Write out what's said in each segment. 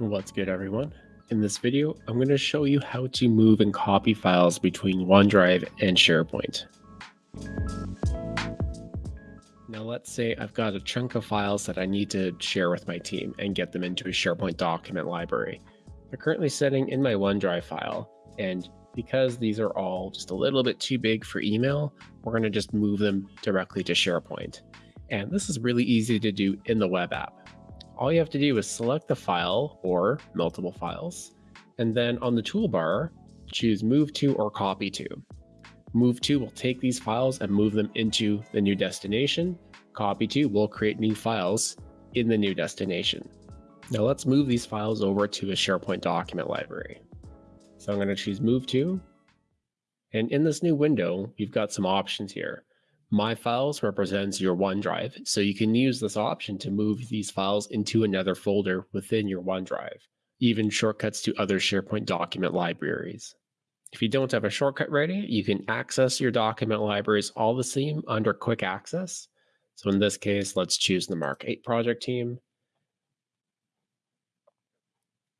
What's good everyone? In this video, I'm going to show you how to move and copy files between OneDrive and SharePoint. Now let's say I've got a chunk of files that I need to share with my team and get them into a SharePoint document library. They're currently sitting in my OneDrive file, and because these are all just a little bit too big for email, we're going to just move them directly to SharePoint. And this is really easy to do in the web app all you have to do is select the file or multiple files, and then on the toolbar, choose Move To or Copy To. Move To will take these files and move them into the new destination. Copy To will create new files in the new destination. Now let's move these files over to a SharePoint document library. So I'm going to choose Move To. And in this new window, you've got some options here. My Files represents your OneDrive, so you can use this option to move these files into another folder within your OneDrive, even shortcuts to other SharePoint document libraries. If you don't have a shortcut ready, you can access your document libraries all the same under Quick Access. So in this case, let's choose the Mark 8 project team.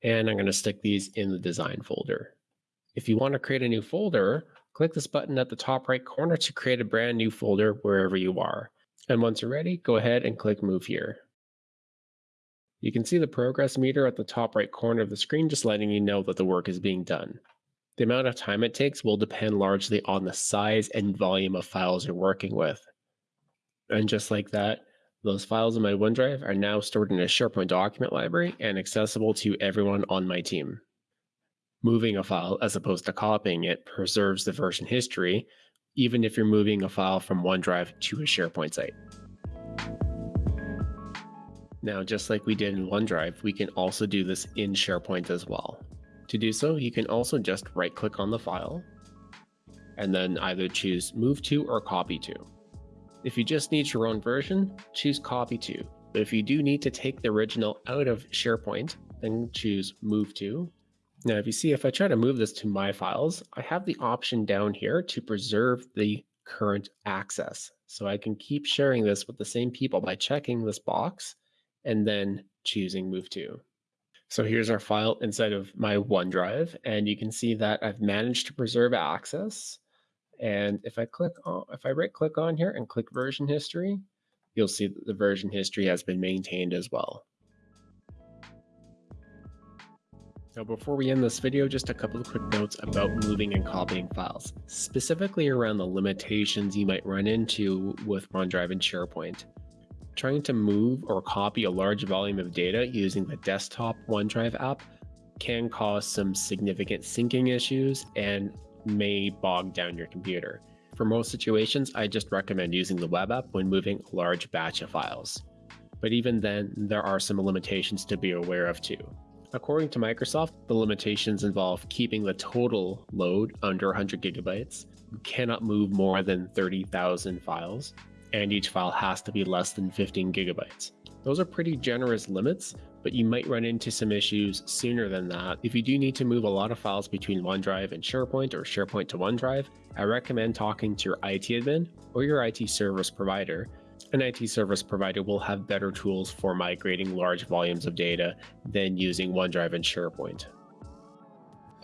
And I'm going to stick these in the design folder. If you want to create a new folder, Click this button at the top right corner to create a brand new folder wherever you are. And once you're ready, go ahead and click Move here. You can see the progress meter at the top right corner of the screen just letting you know that the work is being done. The amount of time it takes will depend largely on the size and volume of files you're working with. And just like that, those files in my OneDrive are now stored in a SharePoint document library and accessible to everyone on my team. Moving a file as opposed to copying it preserves the version history, even if you're moving a file from OneDrive to a SharePoint site. Now, just like we did in OneDrive, we can also do this in SharePoint as well. To do so, you can also just right click on the file and then either choose Move to or Copy to. If you just need your own version, choose Copy to. But if you do need to take the original out of SharePoint, then choose Move to now, if you see, if I try to move this to my files, I have the option down here to preserve the current access. So I can keep sharing this with the same people by checking this box and then choosing move to. So here's our file inside of my OneDrive, and you can see that I've managed to preserve access. And if I click on, if I right click on here and click version history, you'll see that the version history has been maintained as well. Now before we end this video, just a couple of quick notes about moving and copying files, specifically around the limitations you might run into with OneDrive and SharePoint. Trying to move or copy a large volume of data using the desktop OneDrive app can cause some significant syncing issues and may bog down your computer. For most situations, I just recommend using the web app when moving a large batch of files. But even then, there are some limitations to be aware of too. According to Microsoft, the limitations involve keeping the total load under 100 gigabytes. You cannot move more than 30,000 files, and each file has to be less than 15 gigabytes. Those are pretty generous limits, but you might run into some issues sooner than that. If you do need to move a lot of files between OneDrive and SharePoint or SharePoint to OneDrive, I recommend talking to your IT admin or your IT service provider an IT service provider will have better tools for migrating large volumes of data than using OneDrive and SharePoint.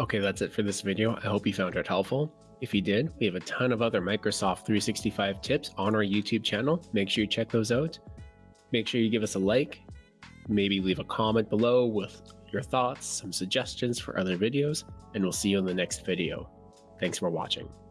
Okay, that's it for this video. I hope you found it helpful. If you did, we have a ton of other Microsoft 365 tips on our YouTube channel. Make sure you check those out. Make sure you give us a like, maybe leave a comment below with your thoughts, some suggestions for other videos, and we'll see you in the next video. Thanks for watching.